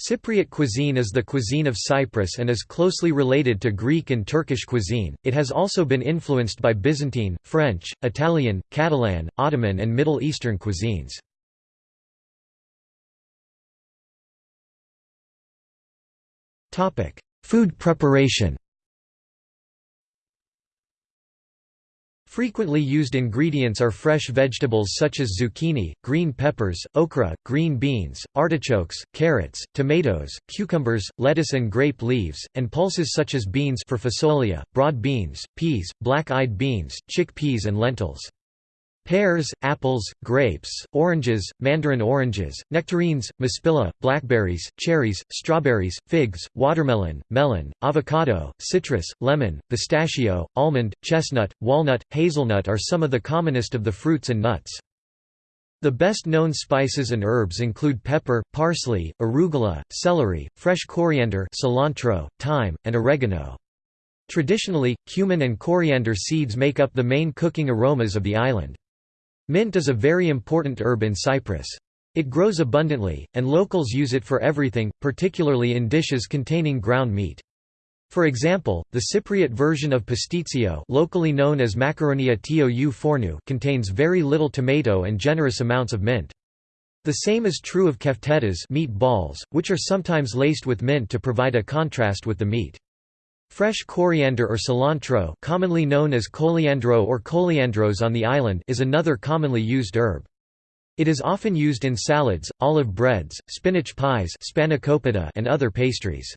Cypriot cuisine is the cuisine of Cyprus and is closely related to Greek and Turkish cuisine. It has also been influenced by Byzantine, French, Italian, Catalan, Ottoman, and Middle Eastern cuisines. Topic: Food preparation. Frequently used ingredients are fresh vegetables such as zucchini, green peppers, okra, green beans, artichokes, carrots, tomatoes, cucumbers, lettuce and grape leaves, and pulses such as beans for fasolia, broad beans, peas, black-eyed beans, chickpeas and lentils. Pears, apples, grapes, oranges, mandarin oranges, nectarines, maspila, blackberries, cherries, strawberries, figs, watermelon, melon, avocado, citrus, lemon, pistachio, almond, chestnut, walnut, hazelnut are some of the commonest of the fruits and nuts. The best known spices and herbs include pepper, parsley, arugula, celery, fresh coriander cilantro, thyme, and oregano. Traditionally, cumin and coriander seeds make up the main cooking aromas of the island. Mint is a very important herb in Cyprus. It grows abundantly, and locals use it for everything, particularly in dishes containing ground meat. For example, the Cypriot version of pastitsio locally known as macaronia tou fornou contains very little tomato and generous amounts of mint. The same is true of keftedas meat balls, which are sometimes laced with mint to provide a contrast with the meat. Fresh coriander or cilantro commonly known as coliandro or coliandros on the island is another commonly used herb. It is often used in salads, olive breads, spinach pies and other pastries.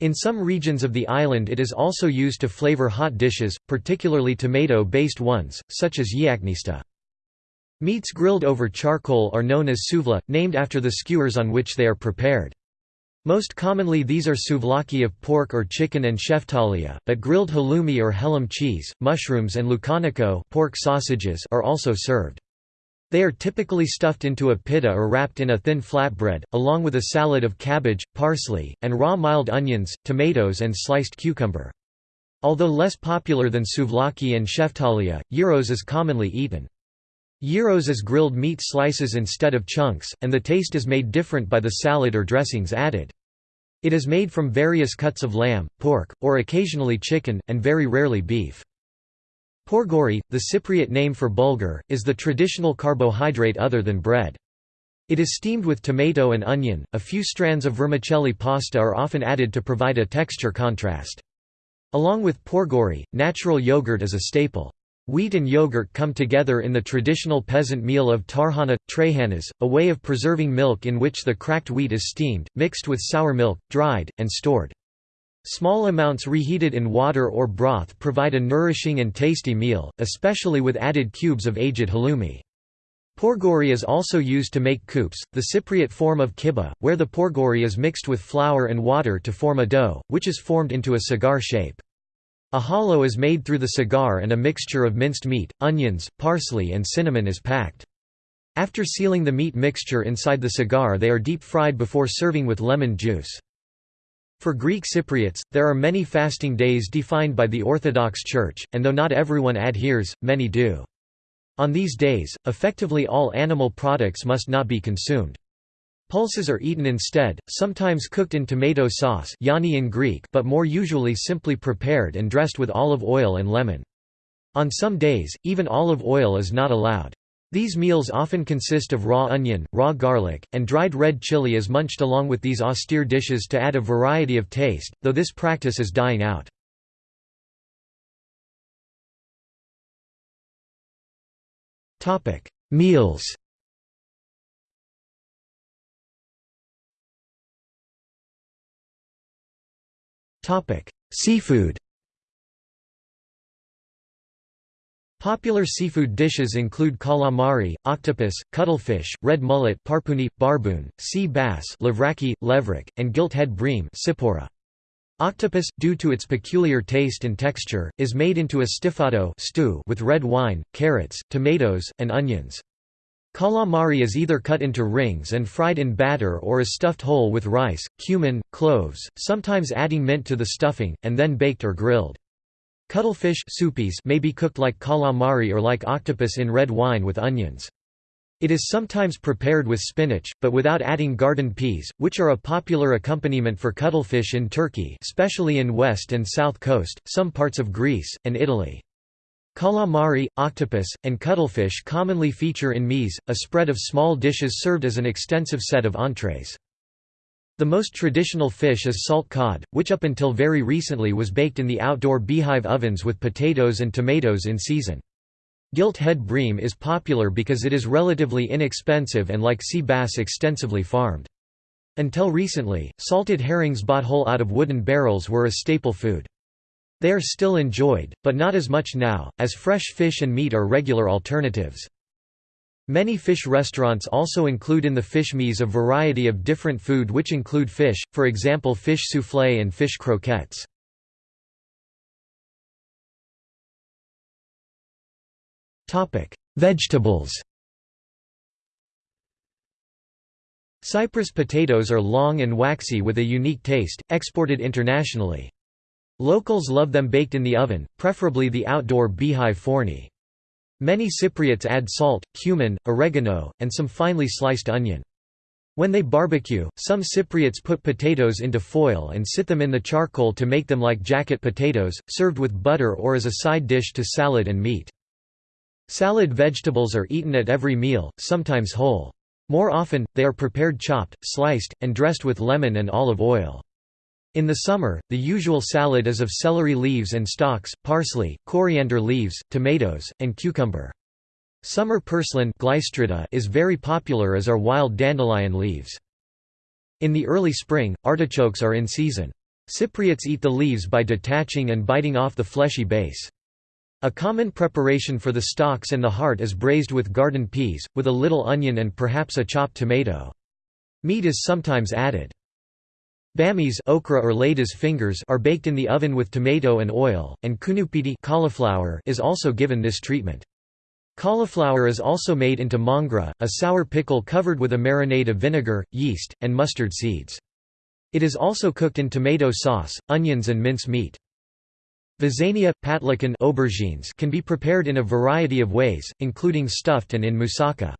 In some regions of the island it is also used to flavor hot dishes, particularly tomato-based ones, such as yiaknista. Meats grilled over charcoal are known as souvla, named after the skewers on which they are prepared. Most commonly these are souvlaki of pork or chicken and sheftalia, but grilled halloumi or hellim cheese, mushrooms and loukaniko pork sausages are also served. They are typically stuffed into a pita or wrapped in a thin flatbread, along with a salad of cabbage, parsley, and raw mild onions, tomatoes and sliced cucumber. Although less popular than souvlaki and sheftalia, gyros is commonly eaten. Gyros is grilled meat slices instead of chunks, and the taste is made different by the salad or dressings added. It is made from various cuts of lamb, pork, or occasionally chicken, and very rarely beef. Pourgori, the Cypriot name for bulgur, is the traditional carbohydrate other than bread. It is steamed with tomato and onion. A few strands of vermicelli pasta are often added to provide a texture contrast. Along with pourgori, natural yogurt is a staple. Wheat and yogurt come together in the traditional peasant meal of tarhana, trehanas, a way of preserving milk in which the cracked wheat is steamed, mixed with sour milk, dried, and stored. Small amounts reheated in water or broth provide a nourishing and tasty meal, especially with added cubes of aged halloumi. Pourgori is also used to make koups, the Cypriot form of kibbeh, where the pourgori is mixed with flour and water to form a dough, which is formed into a cigar shape. A hollow is made through the cigar and a mixture of minced meat, onions, parsley and cinnamon is packed. After sealing the meat mixture inside the cigar they are deep-fried before serving with lemon juice. For Greek Cypriots, there are many fasting days defined by the Orthodox Church, and though not everyone adheres, many do. On these days, effectively all animal products must not be consumed. Pulses are eaten instead, sometimes cooked in tomato sauce yani in Greek but more usually simply prepared and dressed with olive oil and lemon. On some days, even olive oil is not allowed. These meals often consist of raw onion, raw garlic, and dried red chili as munched along with these austere dishes to add a variety of taste, though this practice is dying out. Meals Topic: Seafood. Popular seafood dishes include calamari, octopus, cuttlefish, red mullet, parpuni, barboon, sea bass, livraki, levrik, and gilt-head bream, sipora. Octopus, due to its peculiar taste and texture, is made into a stifado stew with red wine, carrots, tomatoes, and onions. Calamari is either cut into rings and fried in batter or is stuffed whole with rice, cumin, cloves, sometimes adding mint to the stuffing, and then baked or grilled. Cuttlefish may be cooked like calamari or like octopus in red wine with onions. It is sometimes prepared with spinach, but without adding garden peas, which are a popular accompaniment for cuttlefish in Turkey especially in west and south coast, some parts of Greece, and Italy. Calamari, octopus, and cuttlefish commonly feature in meze, a spread of small dishes served as an extensive set of entrees. The most traditional fish is salt cod, which up until very recently was baked in the outdoor beehive ovens with potatoes and tomatoes in season. Gilt head bream is popular because it is relatively inexpensive and like sea bass extensively farmed. Until recently, salted herrings bought whole out of wooden barrels were a staple food. They are still enjoyed, but not as much now, as fresh fish and meat are regular alternatives. Many fish restaurants also include in the fish meze a variety of different food which include fish, for example fish soufflé and fish croquettes. Vegetables Cyprus potatoes are long and waxy with a unique taste, exported internationally. Locals love them baked in the oven, preferably the outdoor beehive forni. Many Cypriots add salt, cumin, oregano, and some finely sliced onion. When they barbecue, some Cypriots put potatoes into foil and sit them in the charcoal to make them like jacket potatoes, served with butter or as a side dish to salad and meat. Salad vegetables are eaten at every meal, sometimes whole. More often, they are prepared chopped, sliced, and dressed with lemon and olive oil. In the summer, the usual salad is of celery leaves and stalks, parsley, coriander leaves, tomatoes, and cucumber. Summer purslane is very popular as are wild dandelion leaves. In the early spring, artichokes are in season. Cypriots eat the leaves by detaching and biting off the fleshy base. A common preparation for the stalks and the heart is braised with garden peas, with a little onion and perhaps a chopped tomato. Meat is sometimes added. Bammies okra or lady's fingers are baked in the oven with tomato and oil, and kounoupiti cauliflower is also given this treatment. Cauliflower is also made into mangra, a sour pickle covered with a marinade of vinegar, yeast, and mustard seeds. It is also cooked in tomato sauce, onions and mince meat. Visania, patlican aubergines can be prepared in a variety of ways, including stuffed and in moussaka.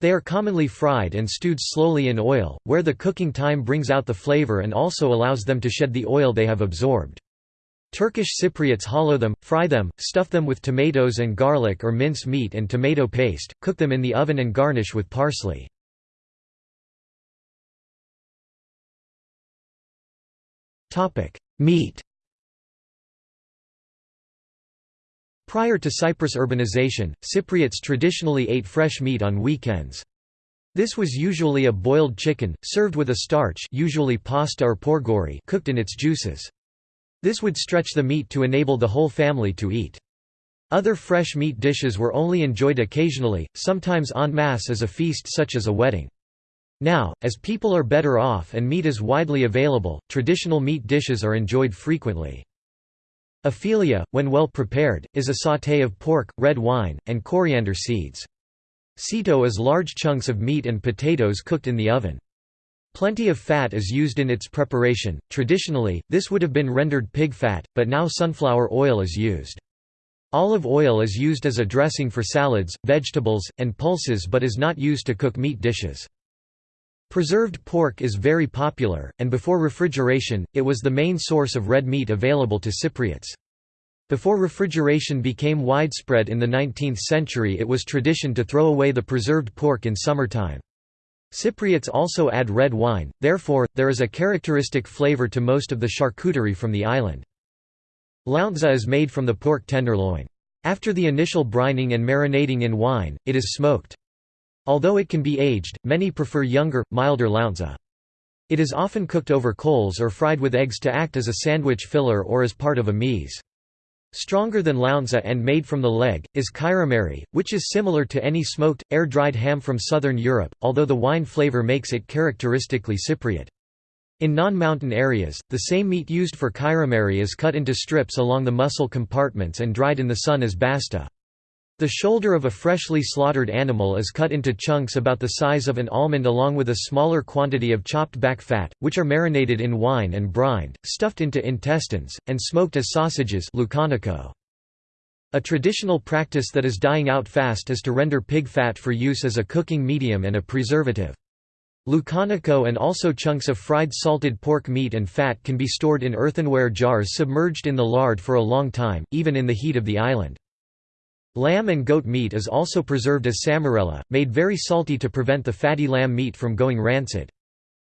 They are commonly fried and stewed slowly in oil, where the cooking time brings out the flavor and also allows them to shed the oil they have absorbed. Turkish Cypriots hollow them, fry them, stuff them with tomatoes and garlic or mince meat and tomato paste, cook them in the oven and garnish with parsley. Meat Prior to Cyprus urbanization, Cypriots traditionally ate fresh meat on weekends. This was usually a boiled chicken, served with a starch usually pasta or pourgori cooked in its juices. This would stretch the meat to enable the whole family to eat. Other fresh meat dishes were only enjoyed occasionally, sometimes en masse as a feast such as a wedding. Now, as people are better off and meat is widely available, traditional meat dishes are enjoyed frequently. Afelia, when well prepared, is a sauté of pork, red wine, and coriander seeds. Sito is large chunks of meat and potatoes cooked in the oven. Plenty of fat is used in its preparation. Traditionally, this would have been rendered pig fat, but now sunflower oil is used. Olive oil is used as a dressing for salads, vegetables, and pulses but is not used to cook meat dishes. Preserved pork is very popular, and before refrigeration, it was the main source of red meat available to Cypriots. Before refrigeration became widespread in the 19th century it was tradition to throw away the preserved pork in summertime. Cypriots also add red wine, therefore, there is a characteristic flavor to most of the charcuterie from the island. Lountza is made from the pork tenderloin. After the initial brining and marinating in wine, it is smoked. Although it can be aged, many prefer younger, milder lountza. It is often cooked over coals or fried with eggs to act as a sandwich filler or as part of a meze. Stronger than lountza and made from the leg, is kairamari, which is similar to any smoked, air-dried ham from southern Europe, although the wine flavor makes it characteristically Cypriot. In non-mountain areas, the same meat used for kairamari is cut into strips along the muscle compartments and dried in the sun as basta. The shoulder of a freshly slaughtered animal is cut into chunks about the size of an almond along with a smaller quantity of chopped back fat, which are marinated in wine and brined, stuffed into intestines, and smoked as sausages lucanico. A traditional practice that is dying out fast is to render pig fat for use as a cooking medium and a preservative. Lucanico and also chunks of fried salted pork meat and fat can be stored in earthenware jars submerged in the lard for a long time, even in the heat of the island. Lamb and goat meat is also preserved as samarella, made very salty to prevent the fatty lamb meat from going rancid.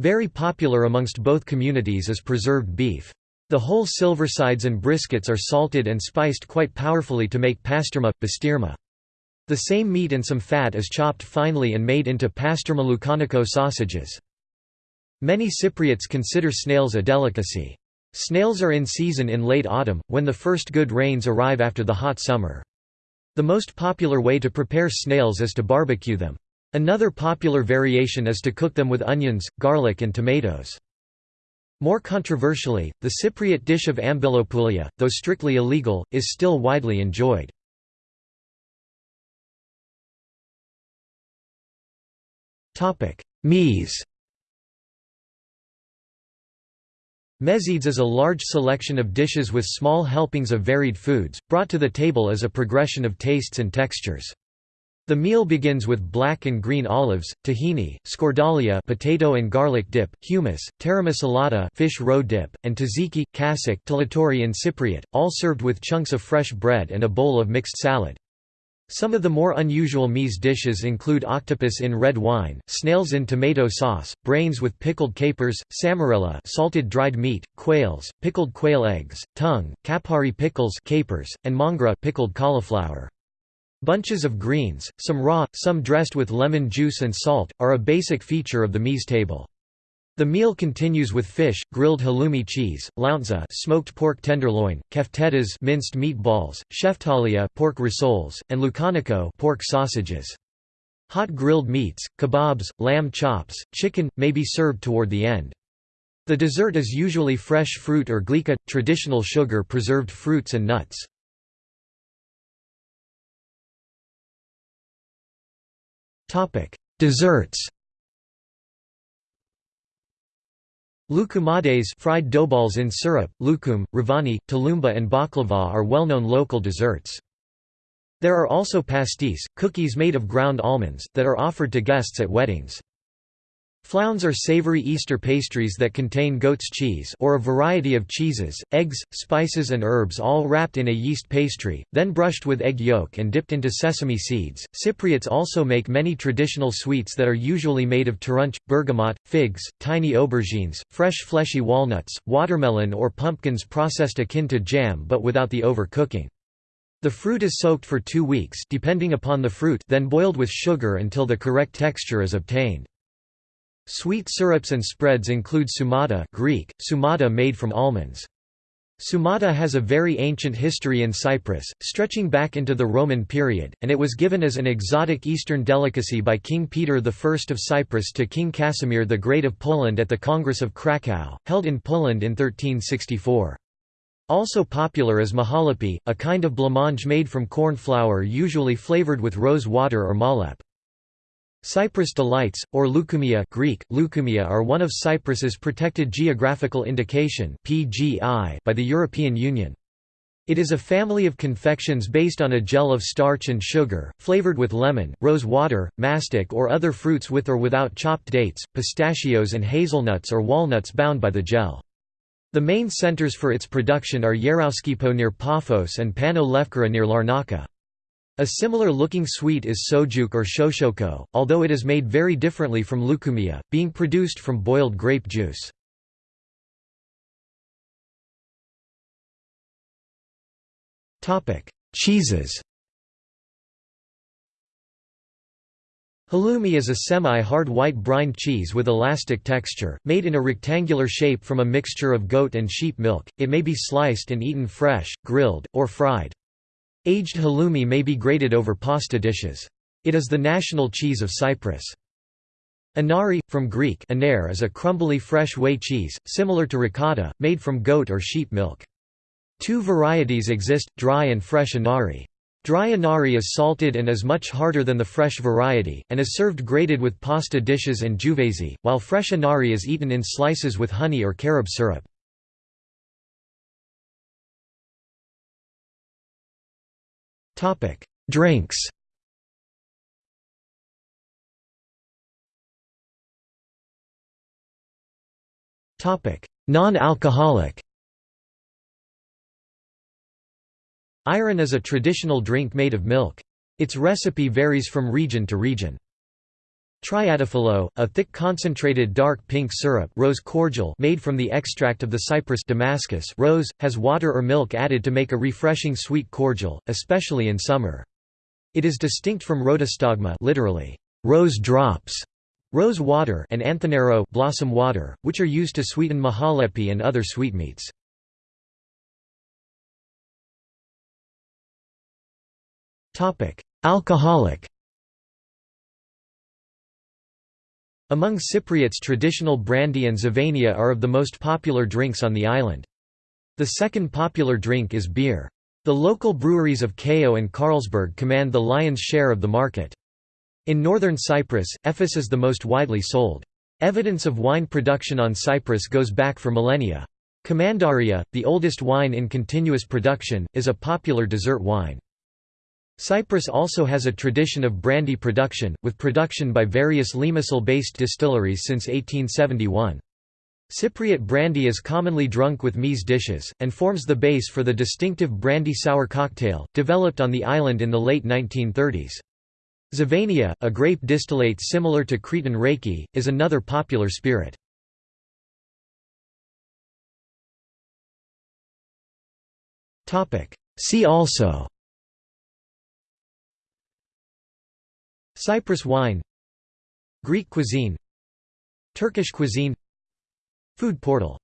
Very popular amongst both communities is preserved beef. The whole silversides and briskets are salted and spiced quite powerfully to make pasterma, bastirma. The same meat and some fat is chopped finely and made into pasterma lucanico sausages. Many Cypriots consider snails a delicacy. Snails are in season in late autumn, when the first good rains arrive after the hot summer. The most popular way to prepare snails is to barbecue them. Another popular variation is to cook them with onions, garlic and tomatoes. More controversially, the Cypriot dish of ambelopoulia, though strictly illegal, is still widely enjoyed. Meze Mezzides is a large selection of dishes with small helpings of varied foods, brought to the table as a progression of tastes and textures. The meal begins with black and green olives, tahini, scordalia potato and garlic dip, hummus, tarama salata fish roe dip, and tzatziki, talattouri in Cypriot, all served with chunks of fresh bread and a bowl of mixed salad. Some of the more unusual meze dishes include octopus in red wine, snails in tomato sauce, brains with pickled capers, samarella salted dried meat, quails, pickled quail eggs, tongue, kapari pickles capers, and mongra pickled cauliflower. Bunches of greens, some raw, some dressed with lemon juice and salt, are a basic feature of the meze table. The meal continues with fish, grilled halloumi cheese, lountza smoked pork tenderloin, keftedas minced meatballs, sheftalia pork rissoles, and lucanico pork sausages. Hot grilled meats, kebabs, lamb chops, chicken, may be served toward the end. The dessert is usually fresh fruit or glika, traditional sugar preserved fruits and nuts. Desserts Loukoumades fried doughballs in syrup, lukum, ravani, tulumba and baklava are well-known local desserts. There are also pastis, cookies made of ground almonds, that are offered to guests at weddings. Flaounes are savory Easter pastries that contain goat's cheese or a variety of cheeses, eggs, spices and herbs all wrapped in a yeast pastry, then brushed with egg yolk and dipped into sesame seeds. Cypriots also make many traditional sweets that are usually made of turunch, bergamot, figs, tiny aubergines, fresh fleshy walnuts, watermelon or pumpkins processed akin to jam but without the overcooking. The fruit is soaked for two weeks depending upon the fruit then boiled with sugar until the correct texture is obtained. Sweet syrups and spreads include sumata Greek, sumata made from almonds. Sumata has a very ancient history in Cyprus, stretching back into the Roman period, and it was given as an exotic Eastern delicacy by King Peter I of Cyprus to King Casimir the Great of Poland at the Congress of Krakow, held in Poland in 1364. Also popular is mahalepi, a kind of blancmange made from corn flour usually flavored with rose water or malep. Cyprus delights, or leukumia Greek, leukemia are one of Cyprus's protected geographical indication by the European Union. It is a family of confections based on a gel of starch and sugar, flavored with lemon, rose water, mastic or other fruits with or without chopped dates, pistachios and hazelnuts or walnuts bound by the gel. The main centers for its production are Yerouskipo near Paphos and Pano Lefkara near Larnaca. A similar looking sweet is sojuk or shoshoko, although it is made very differently from leukumia, being produced from boiled grape juice. Cheeses Halloumi is a semi-hard white brine cheese with elastic texture, made in a rectangular shape from a mixture of goat and sheep milk. It may be sliced and eaten fresh, grilled, or fried. Aged halloumi may be grated over pasta dishes. It is the national cheese of Cyprus. Anari, from Greek iner is a crumbly fresh whey cheese, similar to ricotta, made from goat or sheep milk. Two varieties exist, dry and fresh anari. Dry anari is salted and is much harder than the fresh variety, and is served grated with pasta dishes and juvesi, while fresh anari is eaten in slices with honey or carob syrup. Drinks Topic: Non-alcoholic Ayran is a traditional drink made of milk. Its recipe varies from region to region. Triadafilo, a thick concentrated dark pink syrup rose cordial made from the extract of the Cyprus Damascus rose, has water or milk added to make a refreshing sweet cordial, especially in summer. It is distinct from rodostagma literally, rose drops, rose water and anthanero blossom water, which are used to sweeten mahalepi and other sweetmeats. Alcoholic Among Cypriots traditional brandy and zivania are of the most popular drinks on the island. The second popular drink is beer. The local breweries of Keo and Carlsberg command the lion's share of the market. In northern Cyprus, Efes is the most widely sold. Evidence of wine production on Cyprus goes back for millennia. Commandaria, the oldest wine in continuous production, is a popular dessert wine. Cyprus also has a tradition of brandy production, with production by various limassol-based distilleries since 1871. Cypriot brandy is commonly drunk with meze dishes, and forms the base for the distinctive brandy-sour cocktail, developed on the island in the late 1930s. Zivania, a grape distillate similar to Cretan raki, is another popular spirit. See also Cyprus wine Greek cuisine Turkish cuisine Food portal